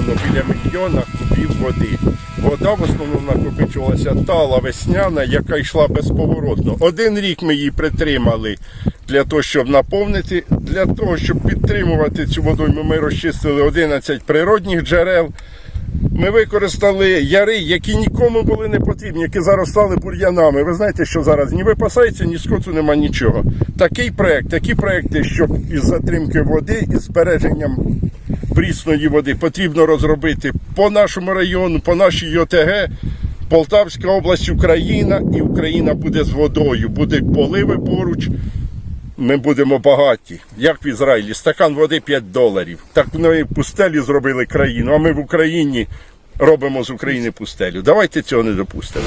накопичувано біля мільйона кубів води. Вода в основному накопичувалася тала весняна, яка йшла безповоротно. Один рік ми її притримали для того, щоб наповнити. Для того, щоб підтримувати цю водойму, ми розчистили 11 природних джерел. Ми використали яри, які нікому були не потрібні, які заростали бур'янами. Ви знаєте, що зараз ні випасається, ні скоту нема нічого. Такий проект, такі проекти, щоб із затримки води і збереженням прісної води потрібно розробити по нашому району, по нашій ЙОТГ. Полтавська область, Україна, і Україна буде з водою. Будуть поливи поруч. Ми будемо багаті, як в Ізраїлі. Стакан води 5 доларів. Так вони пустелі зробили країну, а ми в Україні робимо з України пустелю. Давайте цього не допустимо.